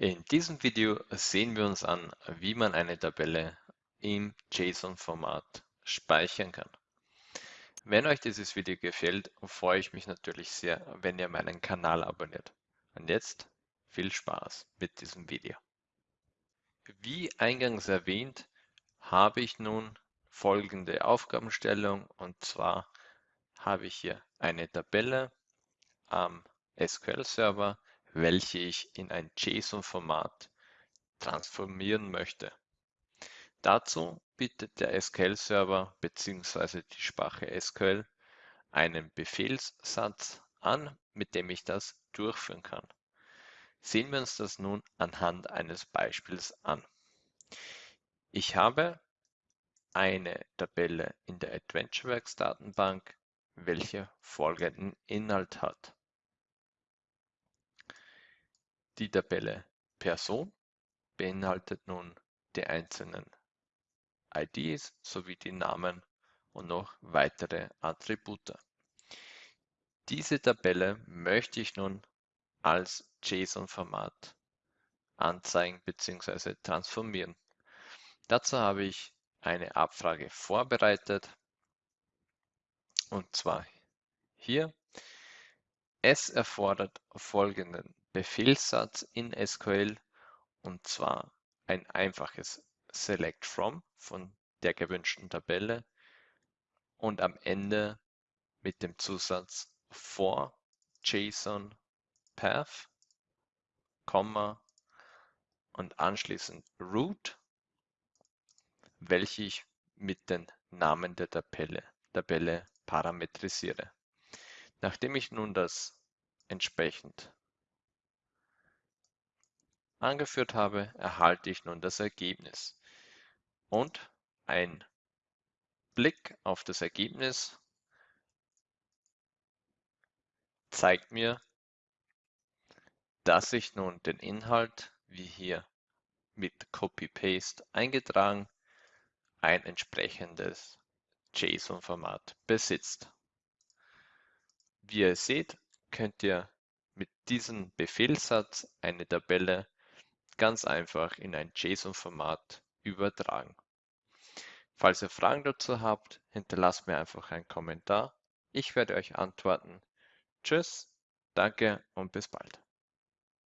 In diesem Video sehen wir uns an, wie man eine Tabelle im JSON-Format speichern kann. Wenn euch dieses Video gefällt, freue ich mich natürlich sehr, wenn ihr meinen Kanal abonniert. Und jetzt viel Spaß mit diesem Video. Wie eingangs erwähnt, habe ich nun folgende Aufgabenstellung und zwar habe ich hier eine Tabelle am SQL-Server welche ich in ein JSON-Format transformieren möchte. Dazu bietet der SQL-Server bzw. die Sprache SQL einen Befehlssatz an, mit dem ich das durchführen kann. Sehen wir uns das nun anhand eines Beispiels an. Ich habe eine Tabelle in der AdventureWorks Datenbank, welche folgenden Inhalt hat. Die Tabelle Person beinhaltet nun die einzelnen IDs sowie die Namen und noch weitere Attribute. Diese Tabelle möchte ich nun als JSON-Format anzeigen bzw. transformieren. Dazu habe ich eine Abfrage vorbereitet und zwar hier. Es erfordert folgenden Befehlssatz in SQL und zwar ein einfaches Select From von der gewünschten Tabelle und am Ende mit dem Zusatz for JSON Path, Komma und anschließend Root, welche ich mit den Namen der Tabelle, Tabelle parametrisiere. Nachdem ich nun das entsprechend angeführt habe, erhalte ich nun das Ergebnis. Und ein Blick auf das Ergebnis zeigt mir, dass ich nun den Inhalt, wie hier mit Copy-Paste eingetragen, ein entsprechendes JSON-Format besitzt. Wie ihr seht, könnt ihr mit diesem Befehlssatz eine Tabelle ganz einfach in ein JSON-Format übertragen. Falls ihr Fragen dazu habt, hinterlasst mir einfach einen Kommentar. Ich werde euch antworten. Tschüss, danke und bis bald.